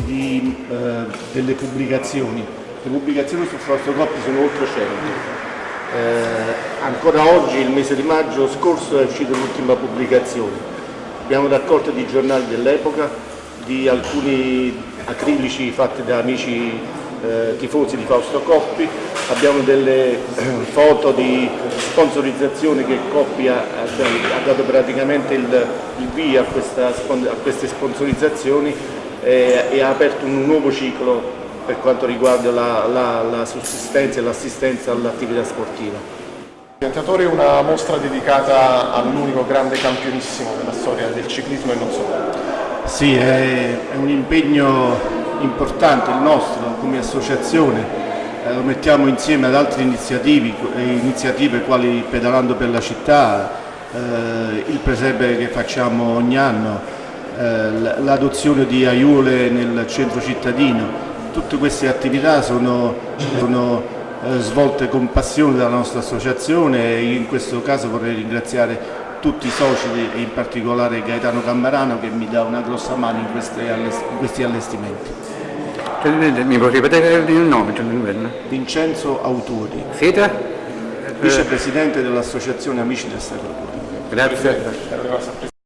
di, eh, delle pubblicazioni. Le pubblicazioni su Fausto sono oltre 100. Eh, ancora oggi, il mese di maggio scorso, è uscita l'ultima pubblicazione. Abbiamo raccolto di giornali dell'epoca, di alcuni acrilici fatti da amici eh, tifosi di Fausto Coppi, abbiamo delle eh, foto di sponsorizzazione che Coppi ha, ha dato praticamente il, il via a, questa, a, queste sponsorizzazioni eh, e ha aperto un nuovo ciclo per quanto riguarda la, la, la sussistenza e l'assistenza all'attività sportiva. Piantatore è una mostra dedicata all'unico grande campionissimo della storia del ciclismo e non solo. Sì, è, è un impegno importante il nostro come associazione, eh, lo mettiamo insieme ad altre iniziative, iniziative quali Pedalando per la città, eh, il presepe che facciamo ogni anno, eh, l'adozione di aiuole nel centro cittadino, tutte queste attività sono, sono eh, svolte con passione dalla nostra associazione e in questo caso vorrei ringraziare tutti i soci e in particolare Gaetano Cammarano che mi dà una grossa mano in, in questi allestimenti. Mi può ripetere il nome? Vincenzo Autori. Siete? Vicepresidente dell'Associazione Amici del Sacro Cuore. Grazie.